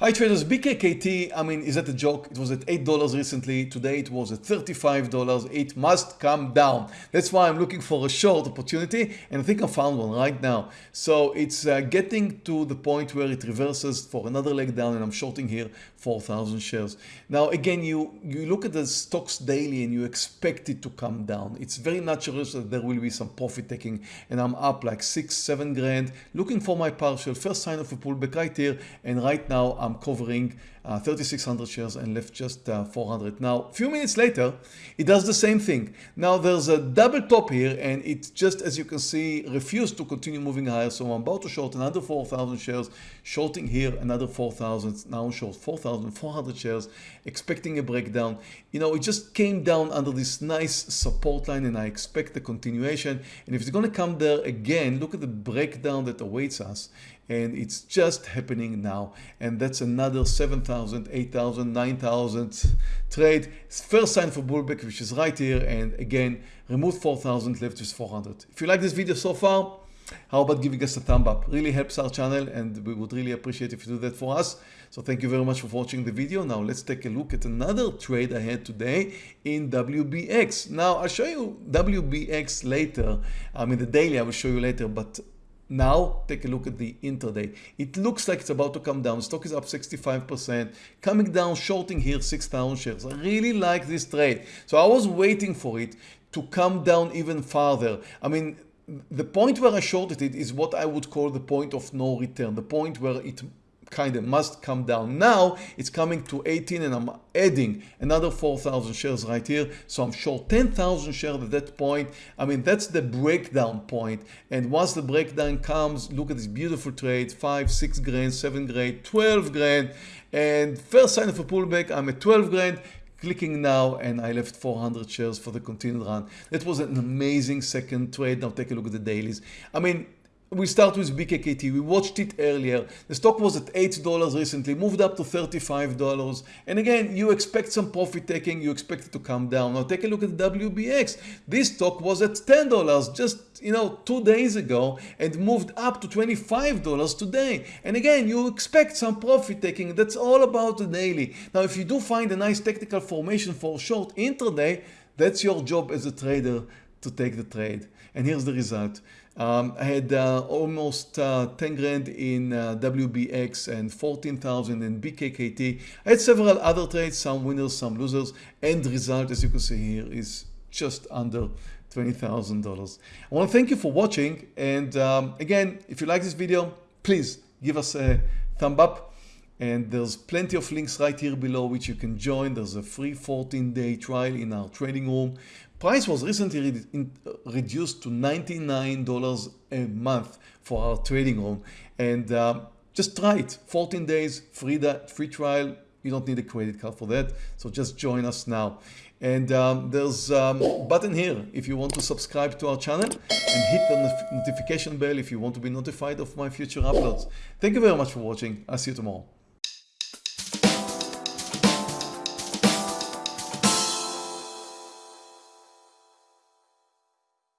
Hi traders, BKKT, I mean, is that a joke? It was at $8 recently. Today it was at $35. It must come down. That's why I'm looking for a short opportunity and I think I found one right now. So it's uh, getting to the point where it reverses for another leg down and I'm shorting here 4,000 shares. Now again, you, you look at the stocks daily and you expect it to come down. It's very natural that there will be some profit taking and I'm up like six, seven grand looking for my partial. First sign of a pullback right here and right now I'm covering uh, 3600 shares and left just uh, 400. Now, a few minutes later, it does the same thing. Now there's a double top here and it just, as you can see, refused to continue moving higher. So I'm about to short another 4,000 shares, shorting here another 4,000, now short 4,400 shares, expecting a breakdown. You know, it just came down under this nice support line and I expect the continuation. And if it's going to come there again, look at the breakdown that awaits us and it's just happening now and that's another 7,000 8,000 9,000 trade. First sign for bullback which is right here and again remove 4,000 left is 400 if you like this video so far how about giving us a thumb up? Really helps our channel and we would really appreciate if you do that for us. So thank you very much for watching the video. Now let's take a look at another trade I had today in WBX now I'll show you WBX later. I mean the daily I will show you later but now take a look at the intraday. It looks like it's about to come down. Stock is up 65%, coming down, shorting here 6,000 shares. I really like this trade. So I was waiting for it to come down even farther. I mean, the point where I shorted it is what I would call the point of no return, the point where it kind of must come down. Now it's coming to 18 and I'm adding another 4,000 shares right here. So I'm short 10,000 shares at that point. I mean, that's the breakdown point. And once the breakdown comes, look at this beautiful trade, five, six grand, seven grand, 12 grand. And first sign of a pullback, I'm at 12 grand clicking now and I left 400 shares for the continued run. That was an amazing second trade. Now take a look at the dailies. I mean, we start with BKKT. We watched it earlier. The stock was at $8 recently, moved up to $35. And again, you expect some profit taking, you expect it to come down. Now take a look at WBX. This stock was at $10 just you know two days ago and moved up to $25 today. And again, you expect some profit taking. That's all about the daily. Now, if you do find a nice technical formation for short intraday, that's your job as a trader to take the trade. And here's the result. Um, I had uh, almost uh, 10 grand in uh, WBX and 14,000 in BKKT. I had several other trades, some winners, some losers. End result, as you can see here, is just under $20,000. I want to thank you for watching. And um, again, if you like this video, please give us a thumb up. And there's plenty of links right here below which you can join. There's a free 14 day trial in our trading room. Price was recently re in, uh, reduced to $99 a month for our trading room. And uh, just try it. 14 days, free, that, free trial. You don't need a credit card for that. So just join us now. And um, there's a um, button here if you want to subscribe to our channel and hit the notification bell if you want to be notified of my future uploads. Thank you very much for watching. I'll see you tomorrow.